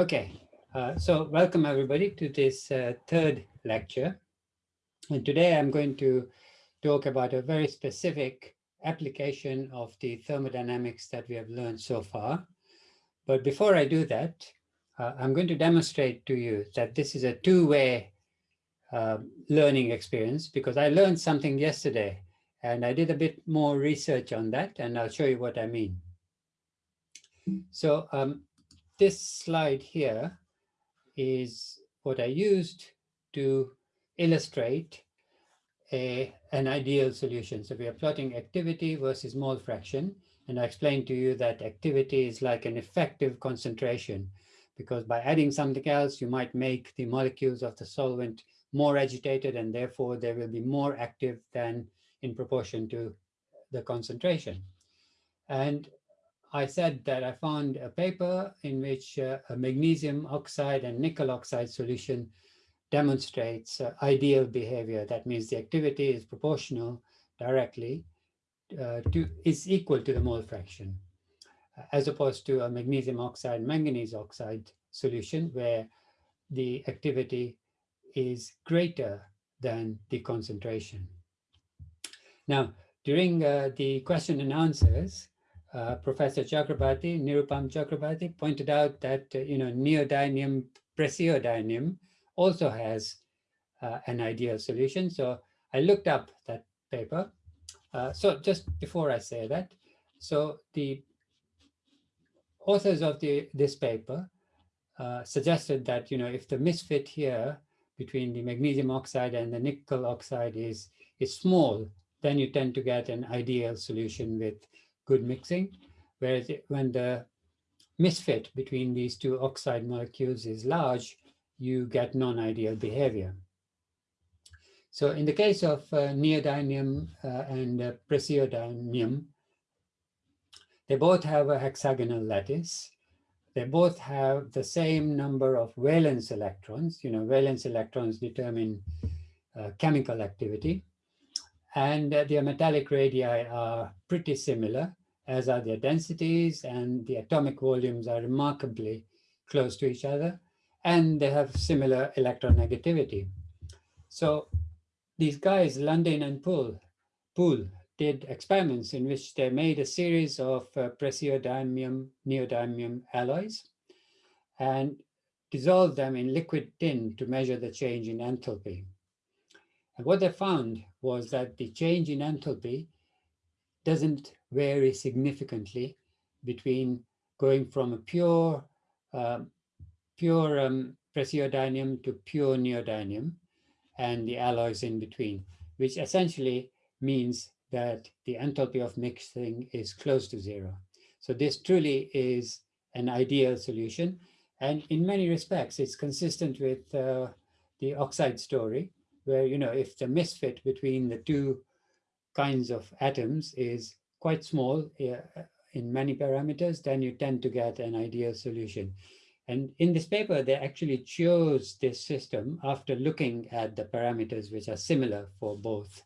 Okay, uh, so welcome everybody to this uh, third lecture. And today I'm going to talk about a very specific application of the thermodynamics that we have learned so far. But before I do that, uh, I'm going to demonstrate to you that this is a two-way uh, learning experience because I learned something yesterday and I did a bit more research on that and I'll show you what I mean. So um, this slide here is what I used to illustrate a, an ideal solution. So we are plotting activity versus mole fraction. And I explained to you that activity is like an effective concentration because by adding something else, you might make the molecules of the solvent more agitated and therefore they will be more active than in proportion to the concentration. And I said that I found a paper in which uh, a magnesium oxide and nickel oxide solution demonstrates uh, ideal behavior. That means the activity is proportional directly uh, to is equal to the mole fraction, as opposed to a magnesium oxide manganese oxide solution where the activity is greater than the concentration. Now, during uh, the question and answers, uh, Professor Chakrabarty, Nirupam Chakrabarty, pointed out that, uh, you know, neodymium, praseodymium also has uh, an ideal solution. So I looked up that paper. Uh, so just before I say that, so the authors of the this paper uh, suggested that, you know, if the misfit here between the magnesium oxide and the nickel oxide is, is small, then you tend to get an ideal solution with good mixing, whereas it, when the misfit between these two oxide molecules is large, you get non-ideal behavior. So in the case of uh, neodymium uh, and uh, praseodymium, they both have a hexagonal lattice. They both have the same number of valence electrons. You know, valence electrons determine uh, chemical activity. And uh, their metallic radii are pretty similar as are their densities and the atomic volumes are remarkably close to each other and they have similar electronegativity. So these guys, Lundin and Poole, Poole did experiments in which they made a series of uh, praseodymium, neodymium alloys and dissolved them in liquid tin to measure the change in enthalpy. And what they found was that the change in enthalpy doesn't vary significantly between going from a pure uh, pure um, praseodymium to pure neodymium and the alloys in between, which essentially means that the enthalpy of mixing is close to zero. So this truly is an ideal solution. And in many respects, it's consistent with uh, the oxide story, where, you know, if the misfit between the two kinds of atoms is quite small uh, in many parameters, then you tend to get an ideal solution. And in this paper, they actually chose this system after looking at the parameters which are similar for both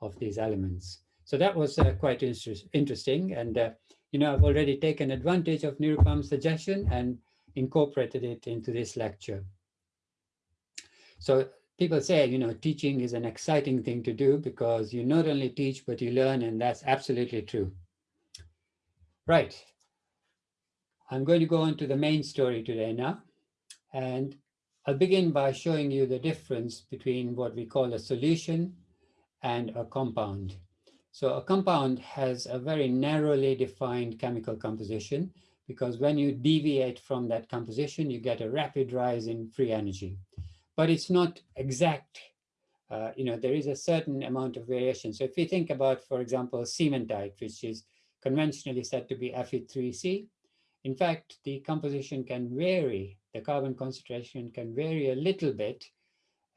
of these elements. So that was uh, quite inter interesting. And, uh, you know, I've already taken advantage of Nirupam's suggestion and incorporated it into this lecture. So people say, you know, teaching is an exciting thing to do because you not only teach, but you learn, and that's absolutely true. Right. I'm going to go on to the main story today now. And I'll begin by showing you the difference between what we call a solution and a compound. So a compound has a very narrowly defined chemical composition because when you deviate from that composition, you get a rapid rise in free energy but it's not exact. Uh, you know, there is a certain amount of variation. So if we think about, for example, cementite, which is conventionally said to be Fe3C, in fact, the composition can vary. The carbon concentration can vary a little bit,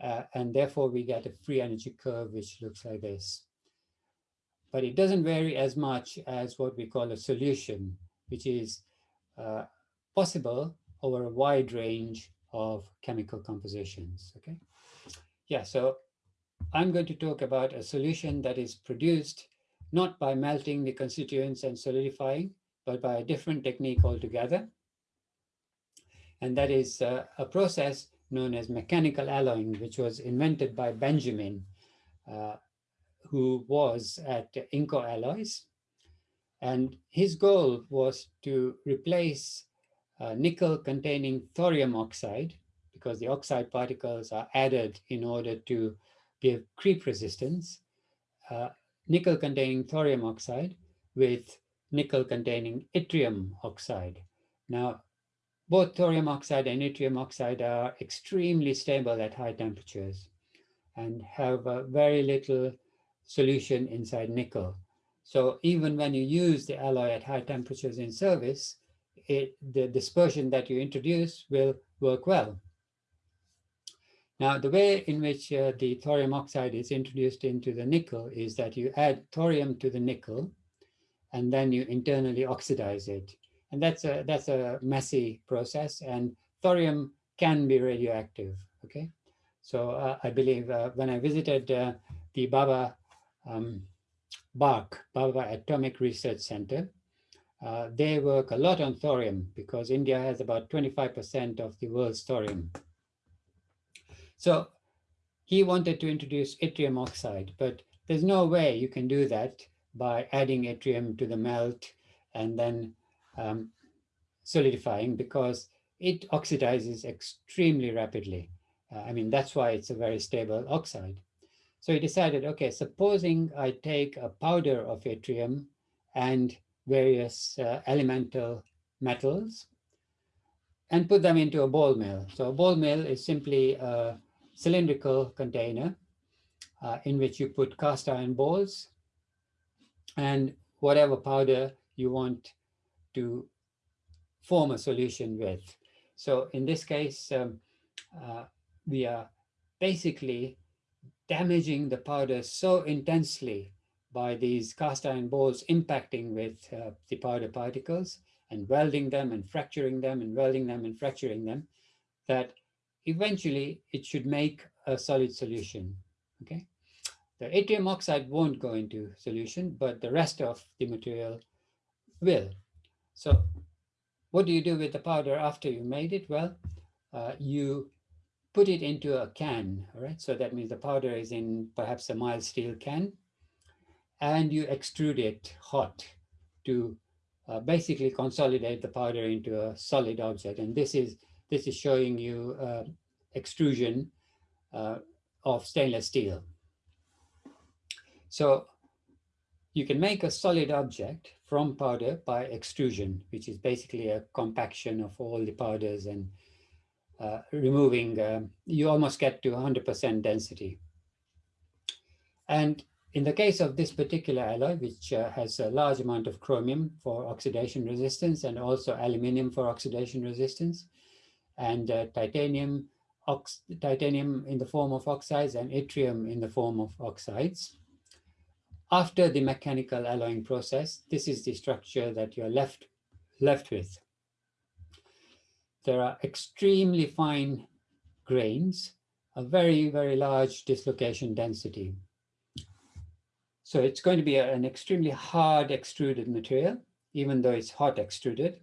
uh, and therefore we get a free energy curve, which looks like this. But it doesn't vary as much as what we call a solution, which is uh, possible over a wide range of chemical compositions, okay? Yeah, so I'm going to talk about a solution that is produced not by melting the constituents and solidifying, but by a different technique altogether. and that is uh, a process known as mechanical alloying, which was invented by Benjamin, uh, who was at Inco Alloys. And his goal was to replace uh, nickel containing thorium oxide, because the oxide particles are added in order to give creep resistance, uh, nickel containing thorium oxide with nickel containing yttrium oxide. Now, both thorium oxide and yttrium oxide are extremely stable at high temperatures and have a very little solution inside nickel. So even when you use the alloy at high temperatures in service, it, the dispersion that you introduce will work well. Now, the way in which uh, the thorium oxide is introduced into the nickel is that you add thorium to the nickel, and then you internally oxidize it. And that's a, that's a messy process, and thorium can be radioactive, okay? So uh, I believe uh, when I visited uh, the Bhabha um, BARC, Bhabha Atomic Research Center, uh, they work a lot on thorium because India has about 25% of the world's thorium. So he wanted to introduce yttrium oxide, but there's no way you can do that by adding yttrium to the melt and then um, solidifying because it oxidizes extremely rapidly. Uh, I mean, that's why it's a very stable oxide. So he decided, okay, supposing I take a powder of yttrium and various uh, elemental metals and put them into a ball mill. So a ball mill is simply a cylindrical container uh, in which you put cast iron balls and whatever powder you want to form a solution with. So in this case, um, uh, we are basically damaging the powder so intensely by these cast iron balls impacting with uh, the powder particles and welding them and fracturing them and welding them and fracturing them that eventually it should make a solid solution, okay? The yttrium oxide won't go into solution, but the rest of the material will. So what do you do with the powder after you made it? Well, uh, you put it into a can, all right? So that means the powder is in perhaps a mild steel can, and you extrude it hot to uh, basically consolidate the powder into a solid object. And this is this is showing you uh, extrusion uh, of stainless steel. So you can make a solid object from powder by extrusion, which is basically a compaction of all the powders and uh, removing, uh, you almost get to 100% density. And in the case of this particular alloy, which uh, has a large amount of chromium for oxidation resistance and also aluminum for oxidation resistance, and uh, titanium, titanium in the form of oxides and yttrium in the form of oxides. After the mechanical alloying process, this is the structure that you're left, left with. There are extremely fine grains, a very, very large dislocation density. So it's going to be a, an extremely hard extruded material, even though it's hot extruded.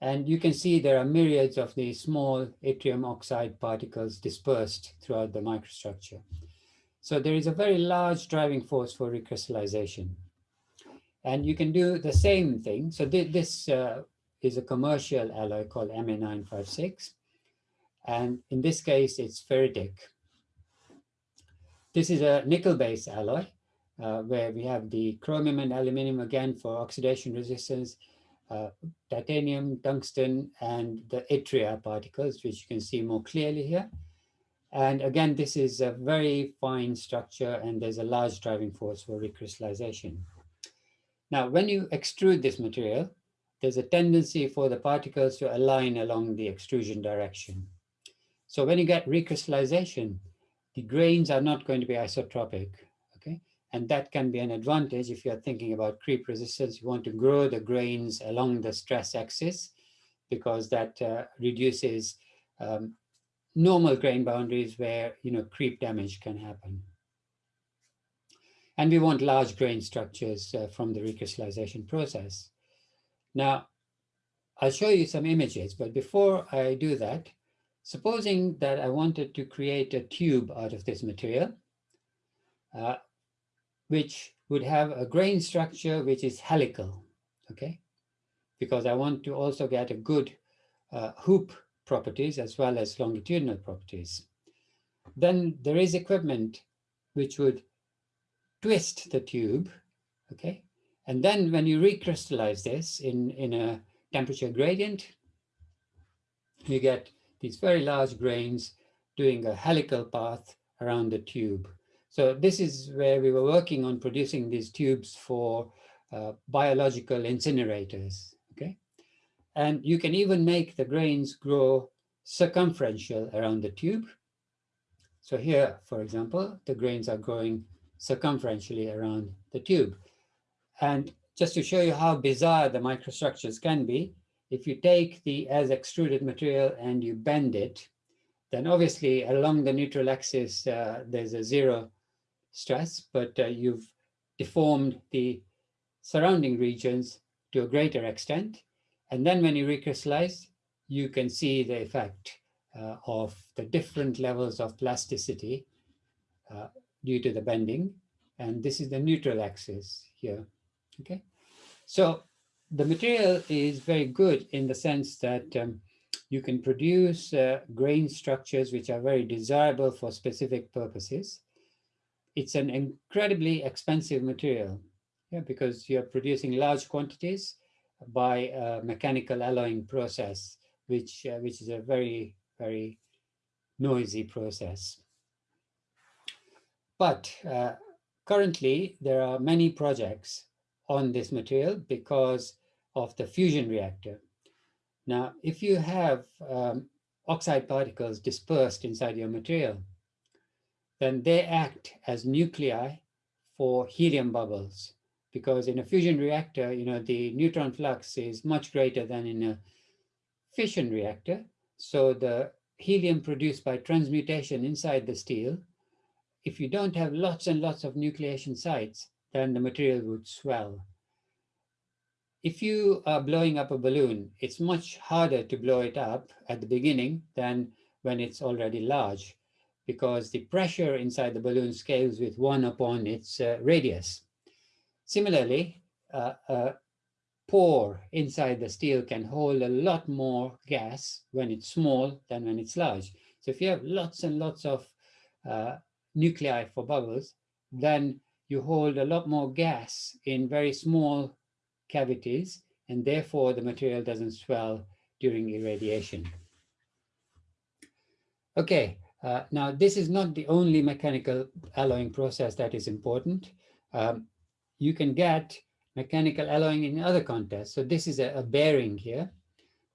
And you can see there are myriads of these small yttrium oxide particles dispersed throughout the microstructure. So there is a very large driving force for recrystallization. And you can do the same thing. So th this uh, is a commercial alloy called MA956. And in this case, it's ferritic. This is a nickel-based alloy uh, where we have the chromium and aluminum again for oxidation resistance, uh, titanium, tungsten, and the yttria particles, which you can see more clearly here. And again, this is a very fine structure and there's a large driving force for recrystallization. Now, when you extrude this material, there's a tendency for the particles to align along the extrusion direction. So when you get recrystallization, the grains are not going to be isotropic. And that can be an advantage if you're thinking about creep resistance. You want to grow the grains along the stress axis because that uh, reduces um, normal grain boundaries where you know creep damage can happen. And we want large grain structures uh, from the recrystallization process. Now, I'll show you some images, but before I do that, supposing that I wanted to create a tube out of this material, uh, which would have a grain structure which is helical, okay? Because I want to also get a good uh, hoop properties as well as longitudinal properties. Then there is equipment which would twist the tube, okay? And then when you recrystallize this in, in a temperature gradient, you get these very large grains doing a helical path around the tube. So this is where we were working on producing these tubes for uh, biological incinerators, okay? And you can even make the grains grow circumferential around the tube. So here, for example, the grains are growing circumferentially around the tube. And just to show you how bizarre the microstructures can be, if you take the as extruded material and you bend it, then obviously along the neutral axis, uh, there's a zero stress, but uh, you've deformed the surrounding regions to a greater extent. And then when you recrystallize, you can see the effect uh, of the different levels of plasticity uh, due to the bending. And this is the neutral axis here, okay? So the material is very good in the sense that um, you can produce uh, grain structures which are very desirable for specific purposes. It's an incredibly expensive material yeah, because you're producing large quantities by a mechanical alloying process, which, uh, which is a very, very noisy process. But uh, currently, there are many projects on this material because of the fusion reactor. Now, if you have um, oxide particles dispersed inside your material, then they act as nuclei for helium bubbles. Because in a fusion reactor, you know, the neutron flux is much greater than in a fission reactor. So the helium produced by transmutation inside the steel, if you don't have lots and lots of nucleation sites, then the material would swell. If you are blowing up a balloon, it's much harder to blow it up at the beginning than when it's already large because the pressure inside the balloon scales with one upon its uh, radius. Similarly, uh, a pore inside the steel can hold a lot more gas when it's small than when it's large. So if you have lots and lots of uh, nuclei for bubbles, then you hold a lot more gas in very small cavities, and therefore the material doesn't swell during irradiation. Okay, uh, now this is not the only mechanical alloying process that is important. Um, you can get mechanical alloying in other contexts. So this is a, a, bearing here,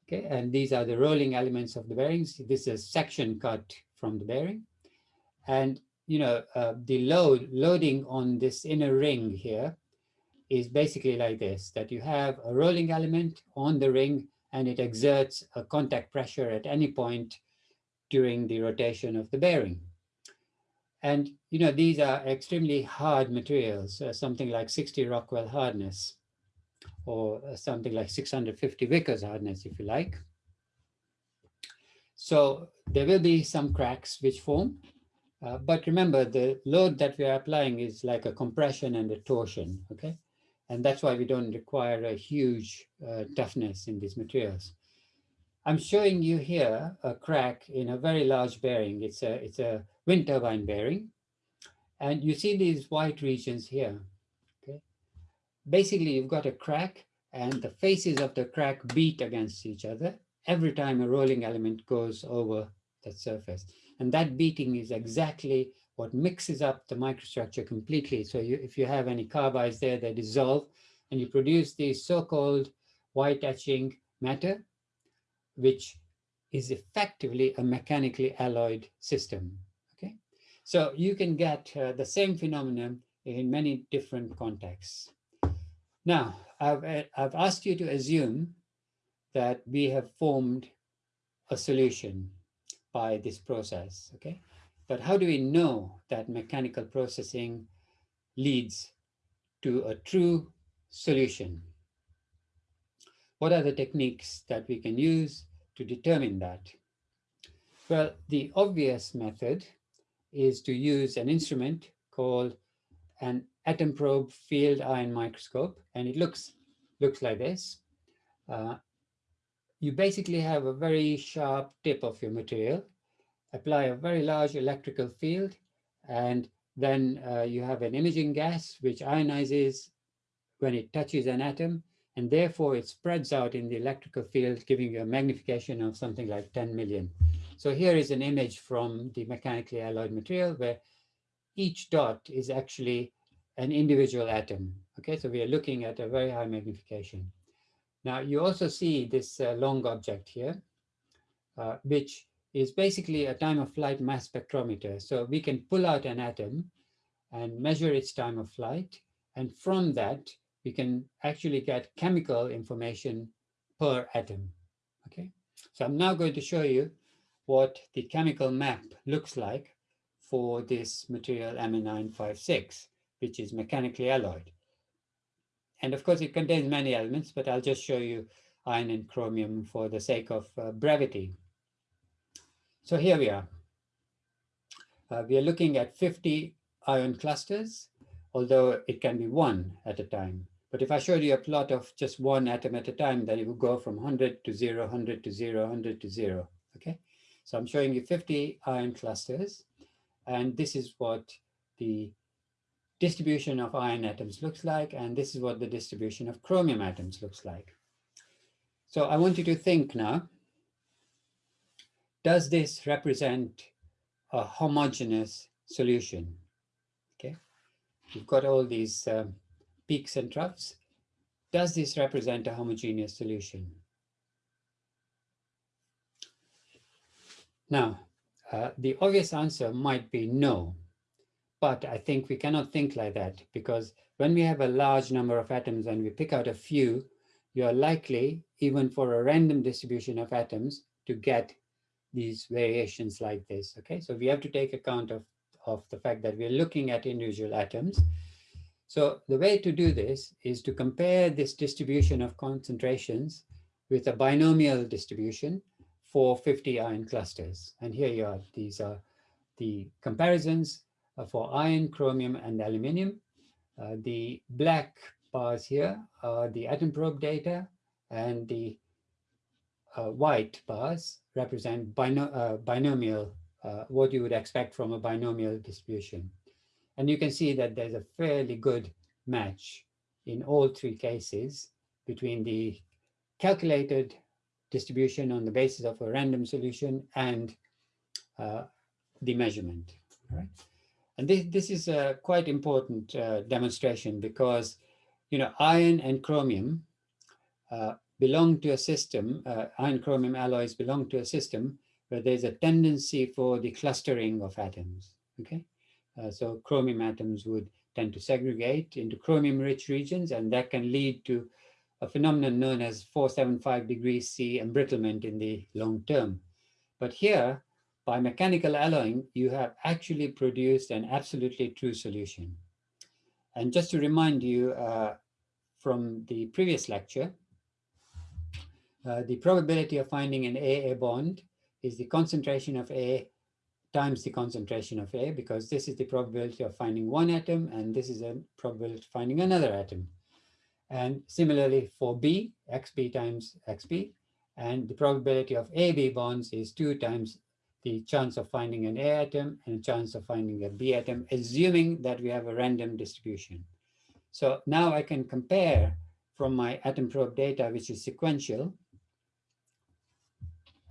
okay, and these are the rolling elements of the bearings. This is a section cut from the bearing. And you know, uh, the load loading on this inner ring here is basically like this, that you have a rolling element on the ring and it exerts a contact pressure at any point during the rotation of the bearing. And, you know, these are extremely hard materials, uh, something like 60 Rockwell hardness, or uh, something like 650 Vickers hardness, if you like. So there will be some cracks which form, uh, but remember the load that we are applying is like a compression and a torsion, okay? And that's why we don't require a huge uh, toughness in these materials. I'm showing you here a crack in a very large bearing. It's a, it's a wind turbine bearing. And you see these white regions here. Okay. Basically, you've got a crack and the faces of the crack beat against each other every time a rolling element goes over that surface. And that beating is exactly what mixes up the microstructure completely. So you, if you have any carbides there, they dissolve and you produce this so-called white etching matter, which is effectively a mechanically alloyed system. Okay, so you can get uh, the same phenomenon in many different contexts. Now, I've, uh, I've asked you to assume that we have formed a solution by this process, okay? But how do we know that mechanical processing leads to a true solution? what are the techniques that we can use to determine that? Well, the obvious method is to use an instrument called an atom probe field ion microscope, and it looks, looks like this. Uh, you basically have a very sharp tip of your material, apply a very large electrical field, and then uh, you have an imaging gas which ionizes when it touches an atom, and therefore it spreads out in the electrical field, giving you a magnification of something like 10 million. So here is an image from the mechanically alloyed material where each dot is actually an individual atom. Okay, so we are looking at a very high magnification. Now you also see this uh, long object here, uh, which is basically a time of flight mass spectrometer. So we can pull out an atom and measure its time of flight. And from that, we can actually get chemical information per atom. Okay, so I'm now going to show you what the chemical map looks like for this material MA956, which is mechanically alloyed. And of course, it contains many elements, but I'll just show you iron and chromium for the sake of uh, brevity. So here we are. Uh, we are looking at 50 ion clusters, although it can be one at a time. But if I showed you a plot of just one atom at a time, then it would go from 100 to 0, 100 to 0, 100 to 0, okay? So I'm showing you 50 ion clusters, and this is what the distribution of iron atoms looks like, and this is what the distribution of chromium atoms looks like. So I want you to think now, does this represent a homogeneous solution? Okay, you've got all these um, peaks and troughs. Does this represent a homogeneous solution? Now, uh, the obvious answer might be no, but I think we cannot think like that because when we have a large number of atoms and we pick out a few, you are likely, even for a random distribution of atoms, to get these variations like this, okay? So we have to take account of, of the fact that we're looking at individual atoms so the way to do this is to compare this distribution of concentrations with a binomial distribution for 50 ion clusters. And here you are, these are the comparisons uh, for iron, chromium, and aluminium. Uh, the black bars here are the atom probe data, and the uh, white bars represent bino uh, binomial, uh, what you would expect from a binomial distribution. And you can see that there's a fairly good match in all three cases between the calculated distribution on the basis of a random solution and uh, the measurement. Right? And this, this is a quite important uh, demonstration because, you know, iron and chromium uh, belong to a system, uh, iron chromium alloys belong to a system where there's a tendency for the clustering of atoms, okay? Uh, so chromium atoms would tend to segregate into chromium-rich regions, and that can lead to a phenomenon known as 475 degrees C embrittlement in the long term. But here, by mechanical alloying, you have actually produced an absolutely true solution. And just to remind you uh, from the previous lecture, uh, the probability of finding an AA bond is the concentration of A times the concentration of A, because this is the probability of finding one atom, and this is a probability of finding another atom. And similarly for B, XB times XB, and the probability of AB bonds is two times the chance of finding an A atom and a chance of finding a B atom, assuming that we have a random distribution. So now I can compare from my atom probe data, which is sequential,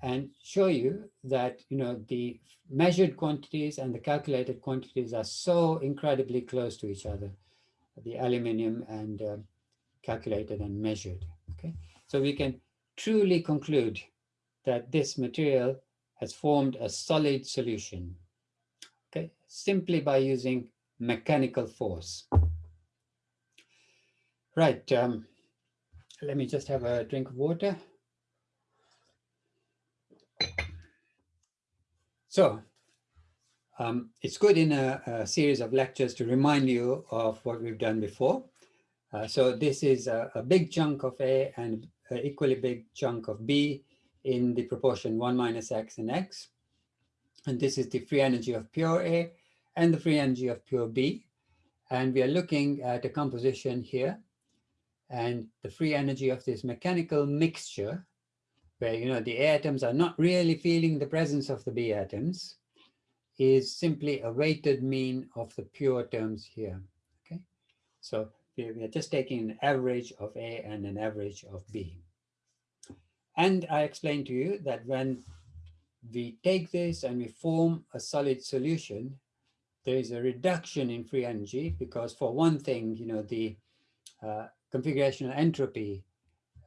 and show you that you know the measured quantities and the calculated quantities are so incredibly close to each other the aluminum and uh, calculated and measured okay? So we can truly conclude that this material has formed a solid solution okay? Simply by using mechanical force. Right um, let me just have a drink of water So um, it's good in a, a, series of lectures to remind you of what we've done before. Uh, so this is a, a, big chunk of A and an equally big chunk of B in the proportion 1 minus x and x. And this is the free energy of pure A and the free energy of pure B. And we are looking at a composition here and the free energy of this mechanical mixture where, you know, the A atoms are not really feeling the presence of the B atoms is simply a weighted mean of the pure terms here, okay? So we are just taking an average of A and an average of B. And I explained to you that when we take this and we form a solid solution, there is a reduction in free energy because for one thing, you know, the uh, configurational entropy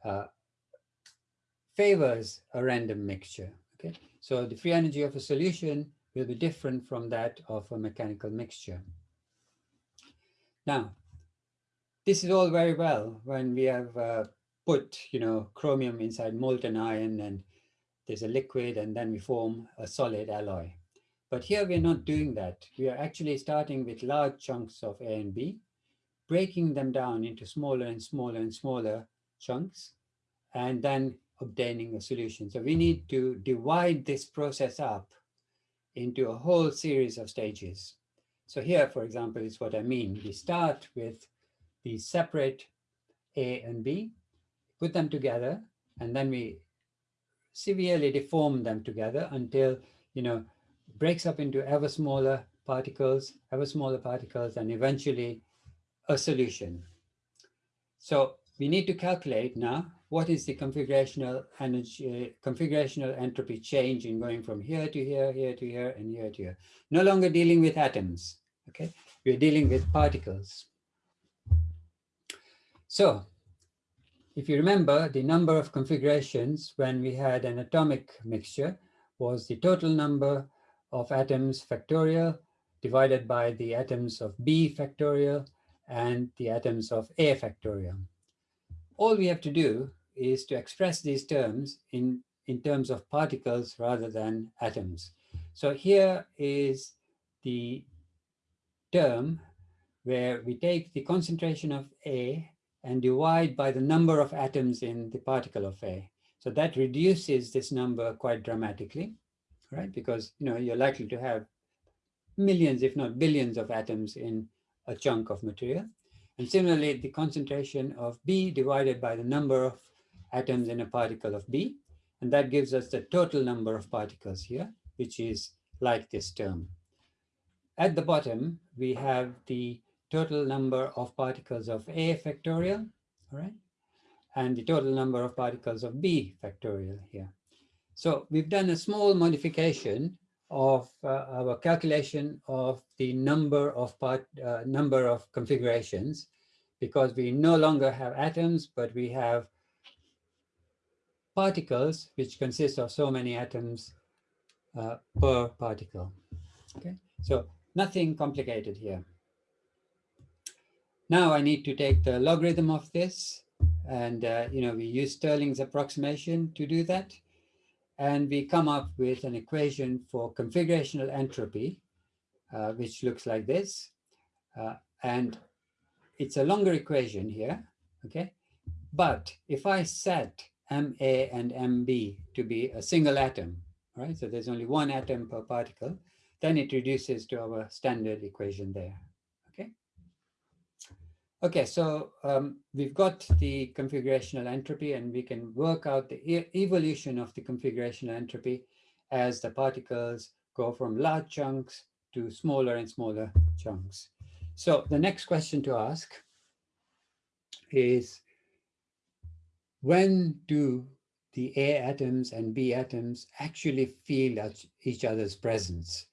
uh, favors a random mixture. Okay, so the free energy of a solution will be different from that of a mechanical mixture. Now, this is all very well when we have uh, put, you know, chromium inside molten iron and there's a liquid and then we form a solid alloy. But here we're not doing that. We are actually starting with large chunks of A and B, breaking them down into smaller and smaller and smaller chunks, and then obtaining a solution. So we need to divide this process up into a whole series of stages. So here, for example, is what I mean. We start with the separate A and B, put them together, and then we severely deform them together until, you know, breaks up into ever smaller particles, ever smaller particles, and eventually a solution. So we need to calculate now what is the configurational energy, uh, configurational entropy change in going from here to here, here to here, and here to here. No longer dealing with atoms, okay? We're dealing with particles. So if you remember, the number of configurations when we had an atomic mixture was the total number of atoms factorial divided by the atoms of B factorial and the atoms of A factorial. All we have to do is to express these terms in, in terms of particles rather than atoms. So here is the term where we take the concentration of A and divide by the number of atoms in the particle of A. So that reduces this number quite dramatically, right? Because you know you're likely to have millions, if not billions of atoms in a chunk of material. And similarly, the concentration of B divided by the number of atoms in a particle of B. And that gives us the total number of particles here, which is like this term. At the bottom, we have the total number of particles of A factorial, all right? And the total number of particles of B factorial here. So we've done a small modification of uh, our calculation of the number of part, uh, number of configurations because we no longer have atoms, but we have particles which consist of so many atoms uh, per particle. Okay, so nothing complicated here. Now I need to take the logarithm of this and, uh, you know, we use Stirling's approximation to do that. And we come up with an equation for configurational entropy, uh, which looks like this. Uh, and it's a longer equation here, okay? But if I set MA and MB to be a single atom, right? So there's only one atom per particle, then it reduces to our standard equation there. Okay, so um, we've got the configurational entropy and we can work out the e evolution of the configurational entropy as the particles go from large chunks to smaller and smaller chunks. So the next question to ask is when do the A atoms and B atoms actually feel each other's presence?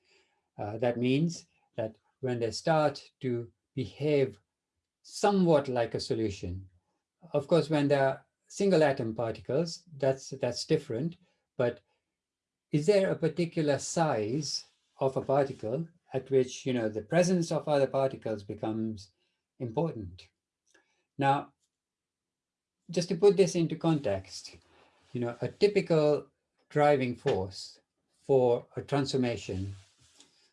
Uh, that means that when they start to behave somewhat like a solution. Of course, when there are single atom particles, that's, that's different, but is there a particular size of a particle at which, you know, the presence of other particles becomes important? Now, just to put this into context, you know, a typical driving force for a transformation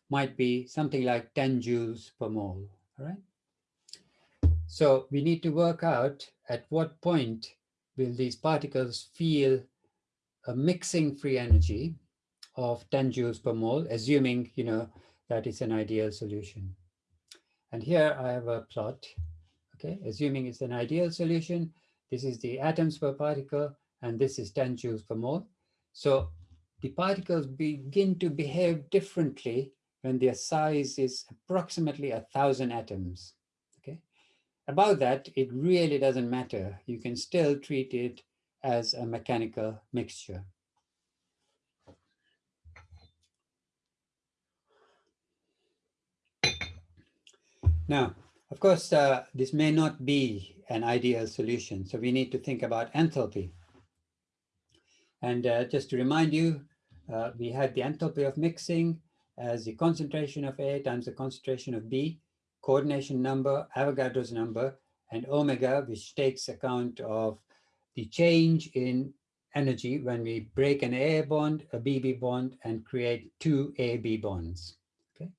might be something like 10 joules per mole, all right? So we need to work out at what point will these particles feel a mixing free energy of 10 joules per mole, assuming, you know, that it's an ideal solution. And here I have a plot, okay, assuming it's an ideal solution. This is the atoms per particle, and this is 10 joules per mole. So the particles begin to behave differently when their size is approximately a thousand atoms. About that, it really doesn't matter. You can still treat it as a mechanical mixture. Now, of course, uh, this may not be an ideal solution, so we need to think about enthalpy. And uh, just to remind you, uh, we had the enthalpy of mixing as the concentration of A times the concentration of B, coordination number, Avogadro's number, and omega, which takes account of the change in energy when we break an A bond, a BB bond, and create two AB bonds. Okay.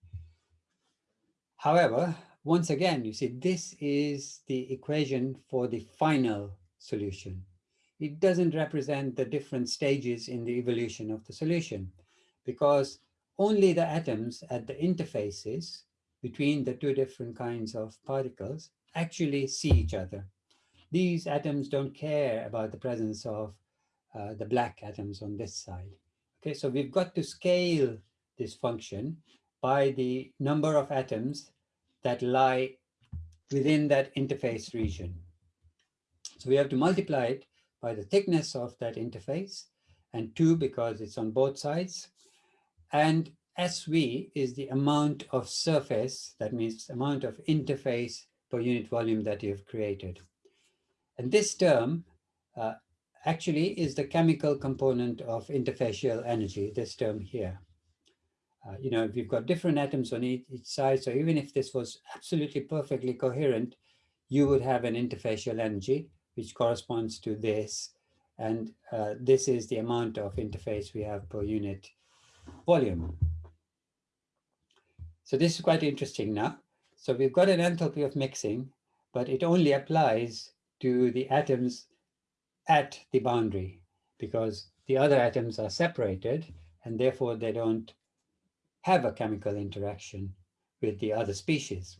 However, once again, you see, this is the equation for the final solution. It doesn't represent the different stages in the evolution of the solution because only the atoms at the interfaces between the two different kinds of particles actually see each other. These atoms don't care about the presence of uh, the black atoms on this side. Okay, so we've got to scale this function by the number of atoms that lie within that interface region. So we have to multiply it by the thickness of that interface and two because it's on both sides. And SV is the amount of surface, that means amount of interface per unit volume that you've created. And this term uh, actually is the chemical component of interfacial energy, this term here. Uh, you know, we've got different atoms on each, each, side, so even if this was absolutely perfectly coherent, you would have an interfacial energy, which corresponds to this. And uh, this is the amount of interface we have per unit volume. So this is quite interesting now. So we've got an enthalpy of mixing, but it only applies to the atoms at the boundary because the other atoms are separated and therefore they don't have a chemical interaction with the other species.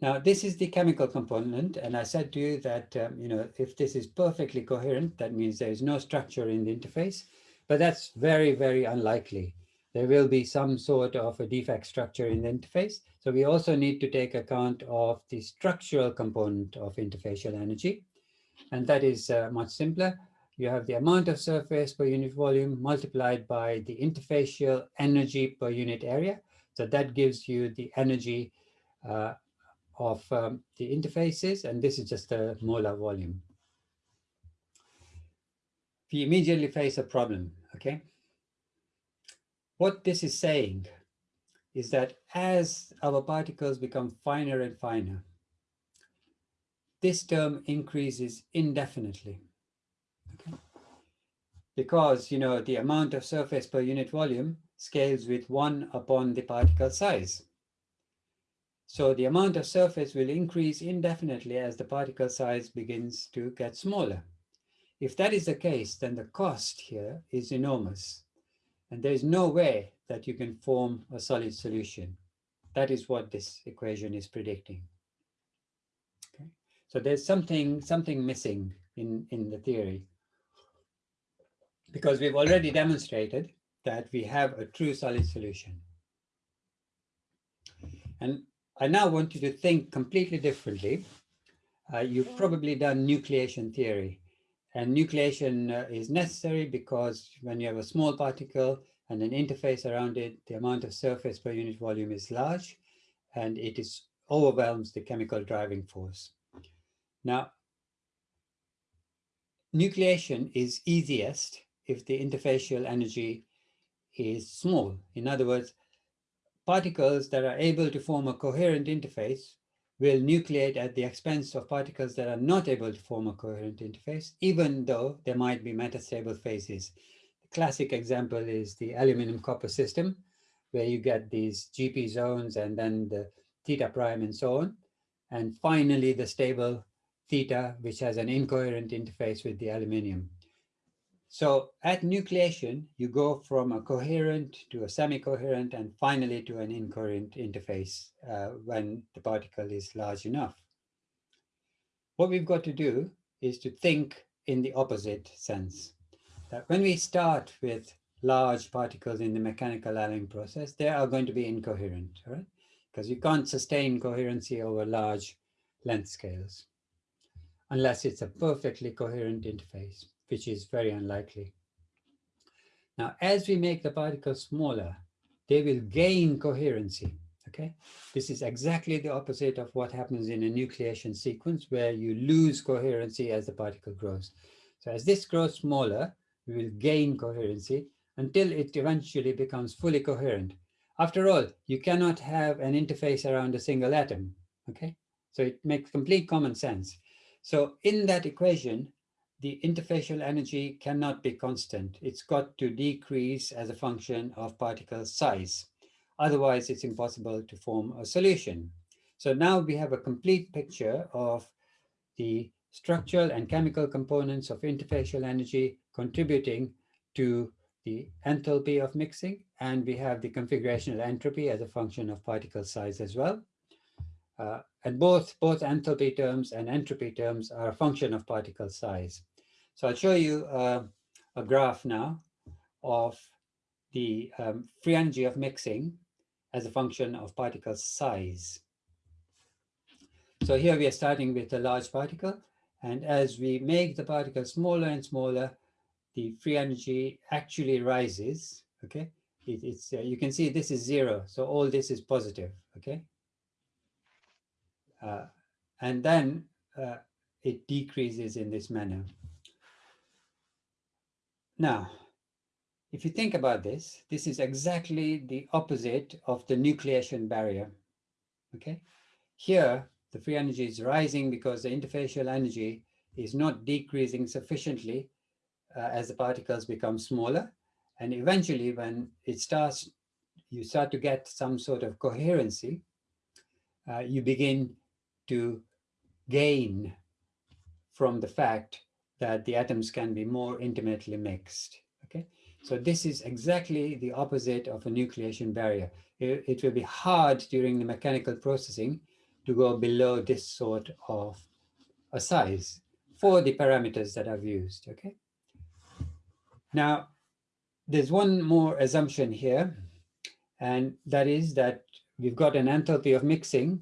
Now, this is the chemical component, and I said to you that, um, you know, if this is perfectly coherent, that means there is no structure in the interface, but that's very, very unlikely. There will be some sort of a defect structure in the interface. So we also need to take account of the structural component of interfacial energy, and that is uh, much simpler you have the amount of surface per unit volume multiplied by the interfacial energy per unit area. So that gives you the energy uh, of um, the interfaces, and this is just the molar volume. We immediately face a problem, okay? What this is saying is that as our particles become finer and finer, this term increases indefinitely because you know the amount of surface per unit volume scales with one upon the particle size. So the amount of surface will increase indefinitely as the particle size begins to get smaller. If that is the case, then the cost here is enormous. And there is no way that you can form a solid solution. That is what this equation is predicting. Okay? So there's something, something missing in, in the theory because we've already demonstrated that we have a true solid solution. And I now want you to think completely differently. Uh, you've probably done nucleation theory. And nucleation uh, is necessary because when you have a small particle and an interface around it, the amount of surface per unit volume is large and it is overwhelms the chemical driving force. Now, nucleation is easiest if the interfacial energy is small. In other words, particles that are able to form a coherent interface will nucleate at the expense of particles that are not able to form a coherent interface, even though there might be metastable phases. The classic example is the aluminum copper system, where you get these GP zones and then the theta prime and so on. And finally, the stable theta, which has an incoherent interface with the aluminium. So at nucleation, you go from a coherent to a semi-coherent and finally to an incoherent interface uh, when the particle is large enough. What we've got to do is to think in the opposite sense. That when we start with large particles in the mechanical alloying process, they are going to be incoherent, right? Because you can't sustain coherency over large length scales unless it's a perfectly coherent interface, which is very unlikely. Now, as we make the particles smaller, they will gain coherency, okay? This is exactly the opposite of what happens in a nucleation sequence where you lose coherency as the particle grows. So as this grows smaller, we will gain coherency until it eventually becomes fully coherent. After all, you cannot have an interface around a single atom, okay? So it makes complete common sense. So in that equation, the interfacial energy cannot be constant. It's got to decrease as a function of particle size. Otherwise, it's impossible to form a solution. So now we have a complete picture of the structural and chemical components of interfacial energy contributing to the enthalpy of mixing, and we have the configurational entropy as a function of particle size as well. Uh, and both, both enthalpy terms and entropy terms are a function of particle size. So I'll show you uh, a graph now of the um, free energy of mixing as a function of particle size. So here we are starting with a large particle, and as we make the particle smaller and smaller, the free energy actually rises, okay? It, it's, uh, you can see this is zero, so all this is positive, okay? Uh, and then uh, it decreases in this manner. Now, if you think about this, this is exactly the opposite of the nucleation barrier, okay? Here, the free energy is rising because the interfacial energy is not decreasing sufficiently uh, as the particles become smaller. And eventually when it starts, you start to get some sort of coherency, uh, you begin to gain from the fact that the atoms can be more intimately mixed. Okay, so this is exactly the opposite of a nucleation barrier. It, it, will be hard during the mechanical processing to go below this sort of a size for the parameters that I've used. Okay, now, there's one more assumption here, and that is that we've got an enthalpy of mixing,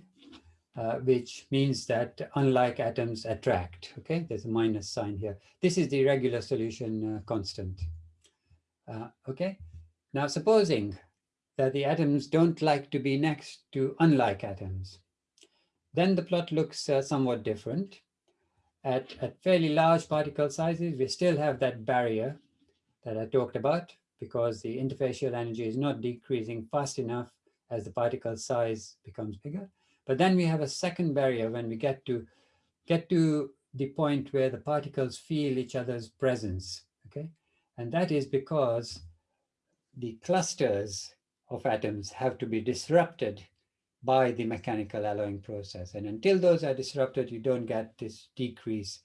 uh, which means that unlike atoms attract, okay? There's a minus sign here. This is the regular solution uh, constant, uh, okay? Now, supposing that the atoms don't like to be next to unlike atoms, then the plot looks uh, somewhat different. At, at fairly large particle sizes, we still have that barrier that I talked about because the interfacial energy is not decreasing fast enough as the particle size becomes bigger. But then we have a second barrier when we get to get to the point where the particles feel each other's presence, okay? And that is because the clusters of atoms have to be disrupted by the mechanical alloying process. And until those are disrupted, you don't get this decrease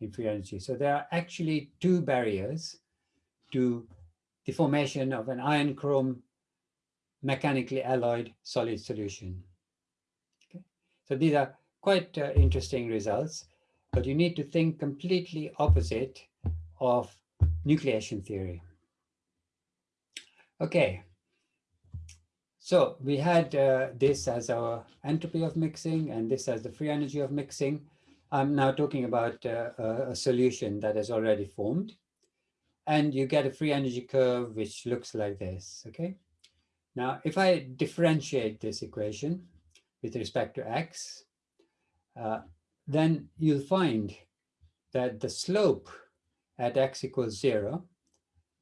in free energy. So there are actually two barriers to the formation of an iron chrome mechanically alloyed solid solution. So these are quite uh, interesting results, but you need to think completely opposite of nucleation theory. Okay, so we had uh, this as our entropy of mixing and this as the free energy of mixing. I'm now talking about uh, a solution that has already formed and you get a free energy curve which looks like this, okay? Now, if I differentiate this equation with respect to x, uh, then you'll find that the slope at x equals zero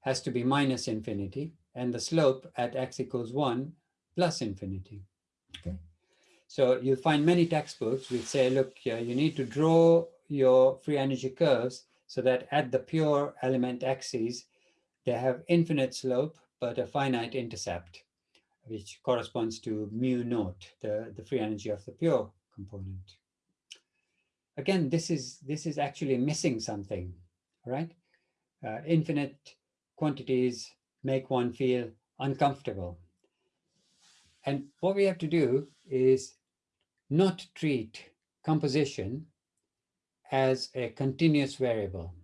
has to be minus infinity, and the slope at x equals one plus infinity, okay? So you'll find many textbooks which say, look, you need to draw your free energy curves so that at the pure element axes, they have infinite slope, but a finite intercept, which corresponds to mu naught, the, the free energy of the pure component. again, this is, this is actually missing something, right? Uh, infinite quantities make one feel uncomfortable. And what we have to do is not treat composition as a continuous variable.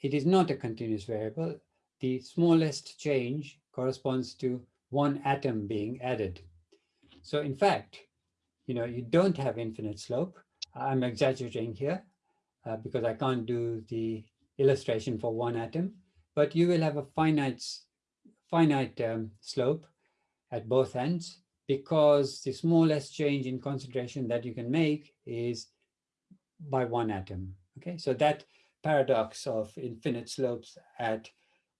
It is not a continuous variable. The smallest change corresponds to one atom being added. So in fact, you know, you don't have infinite slope. I'm exaggerating here uh, because I can't do the illustration for one atom, but you will have a finite, finite um, slope at both ends because the smallest change in concentration that you can make is by one atom. Okay, so that paradox of infinite slopes at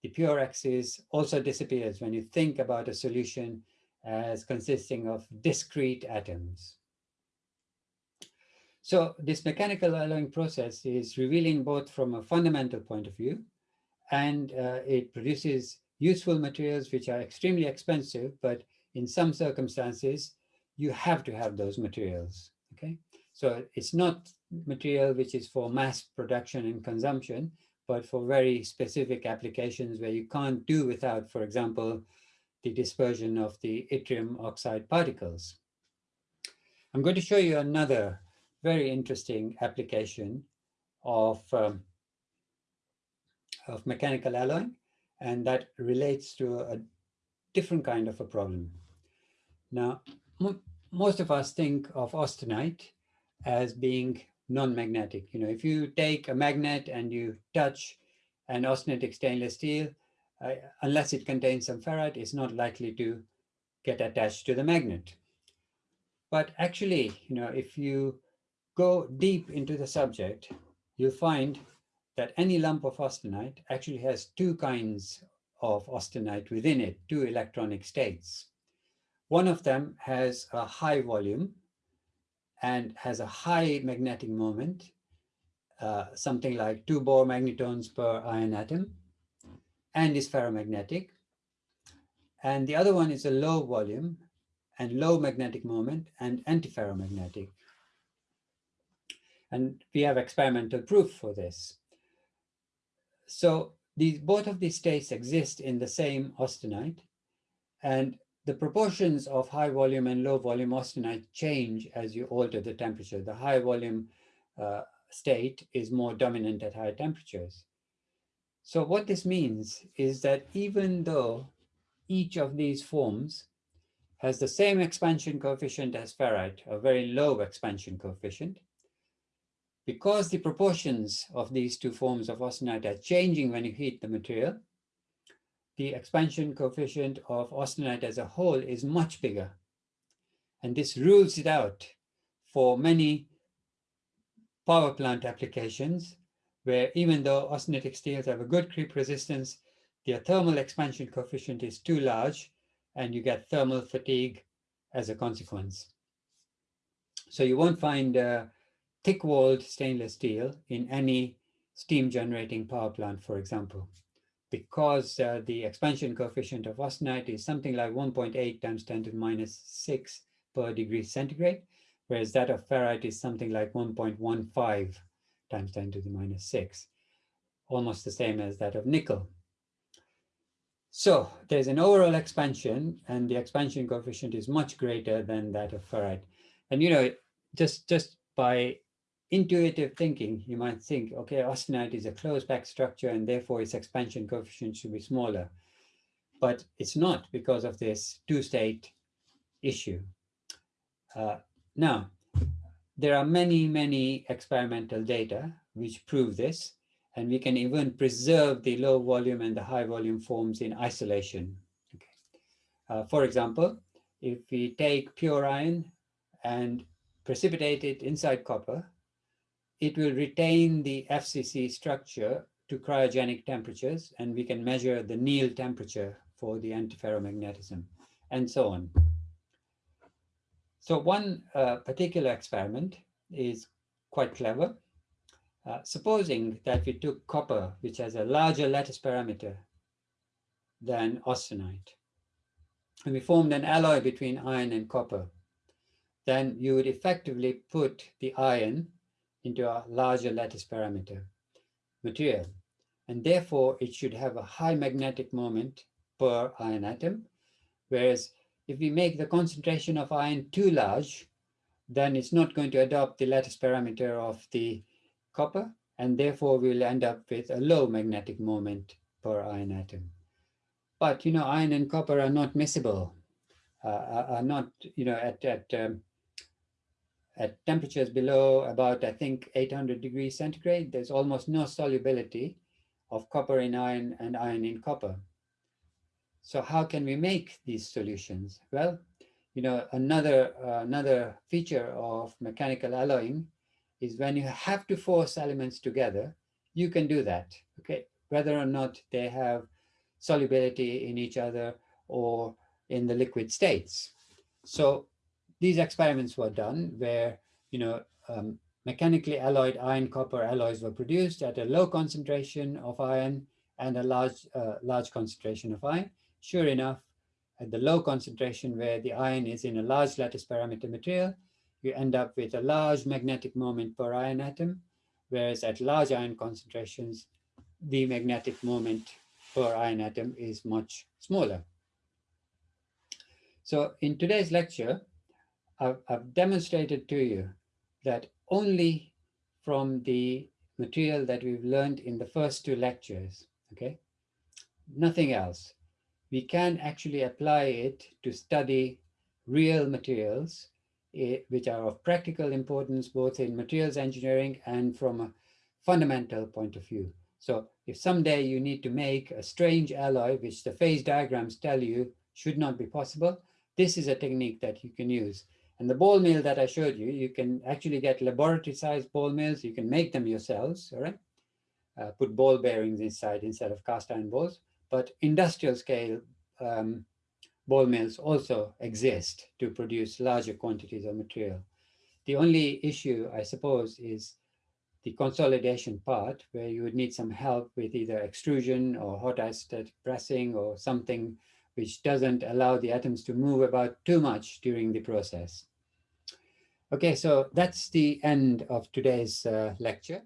the pure axis also disappears when you think about a solution as consisting of discrete atoms. So this mechanical alloying process is revealing both from a fundamental point of view and uh, it produces useful materials which are extremely expensive, but in some circumstances, you have to have those materials, okay? So it's not material which is for mass production and consumption, but for very specific applications where you can't do without, for example, the dispersion of the yttrium oxide particles. I'm going to show you another very interesting application of, um, of mechanical alloying, and that relates to a different kind of a problem. Now, most of us think of austenite as being non-magnetic. You know, if you take a magnet and you touch an austenitic stainless steel, uh, unless it contains some ferrite, it's not likely to get attached to the magnet. But actually, you know, if you go deep into the subject, you'll find that any lump of austenite actually has two kinds of austenite within it, two electronic states. One of them has a high volume and has a high magnetic moment, uh, something like two Bohr magnetons per iron atom, and is ferromagnetic. And the other one is a low volume and low magnetic moment and antiferromagnetic. And we have experimental proof for this. So these, both of these states exist in the same austenite. And the proportions of high volume and low volume austenite change as you alter the temperature. The high volume uh, state is more dominant at higher temperatures. So what this means is that even though each of these forms has the same expansion coefficient as ferrite, a very low expansion coefficient, because the proportions of these two forms of austenite are changing when you heat the material, the expansion coefficient of austenite as a whole is much bigger. And this rules it out for many power plant applications where even though austenitic steels have a good creep resistance, their thermal expansion coefficient is too large and you get thermal fatigue as a consequence. So you won't find thick-walled stainless steel in any steam generating power plant, for example because uh, the expansion coefficient of austenite is something like 1.8 times 10 to the minus 6 per degree centigrade, whereas that of ferrite is something like 1.15 times 10 to the minus 6, almost the same as that of nickel. So there's an overall expansion and the expansion coefficient is much greater than that of ferrite. And you know, just, just by intuitive thinking, you might think, okay, austenite is a close-packed structure and therefore its expansion coefficient should be smaller. But it's not because of this two-state issue. Uh, now, there are many, many experimental data which prove this, and we can even preserve the low volume and the high volume forms in isolation. Okay. Uh, for example, if we take pure iron and precipitate it inside copper, it will retain the FCC structure to cryogenic temperatures, and we can measure the Néel temperature for the antiferromagnetism, and so on. So one uh, particular experiment is quite clever. Uh, supposing that we took copper, which has a larger lattice parameter than austenite, and we formed an alloy between iron and copper, then you would effectively put the iron into a larger lattice parameter material. And therefore, it should have a high magnetic moment per iron atom. Whereas if we make the concentration of iron too large, then it's not going to adopt the lattice parameter of the copper, and therefore we'll end up with a low magnetic moment per iron atom. But, you know, iron and copper are not miscible, uh, are not, you know, at, at, um, at temperatures below about, I think, 800 degrees centigrade, there's almost no solubility of copper in iron and iron in copper. So how can we make these solutions? Well, you know, another, uh, another feature of mechanical alloying is when you have to force elements together, you can do that, okay? Whether or not they have solubility in each other or in the liquid states. So these experiments were done where, you know, um, mechanically alloyed iron copper alloys were produced at a low concentration of iron and a large, uh, large concentration of iron. Sure enough, at the low concentration where the iron is in a large lattice parameter material, you end up with a large magnetic moment per iron atom, whereas at large iron concentrations, the magnetic moment per iron atom is much smaller. So in today's lecture, I've, I've demonstrated to you that only from the material that we've learned in the first two lectures, okay, nothing else, we can actually apply it to study real materials eh, which are of practical importance both in materials engineering and from a fundamental point of view. So if someday you need to make a strange alloy, which the phase diagrams tell you should not be possible, this is a technique that you can use. And the ball mill that I showed you, you can actually get laboratory-sized ball mills. You can make them yourselves, all right? Uh, put ball bearings inside instead of cast iron balls. But industrial scale um, ball mills also exist to produce larger quantities of material. The only issue, I suppose, is the consolidation part where you would need some help with either extrusion or hot isostatic pressing or something which doesn't allow the atoms to move about too much during the process. Okay, so that's the end of today's uh, lecture.